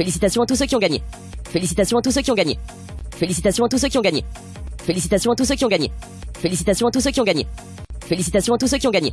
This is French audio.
Félicitations à tous ceux qui ont gagné. Félicitations à tous ceux qui ont gagné. Félicitations à tous ceux qui ont gagné. Félicitations à tous ceux qui ont gagné. Félicitations à tous ceux qui ont gagné. Félicitations à tous ceux qui ont gagné.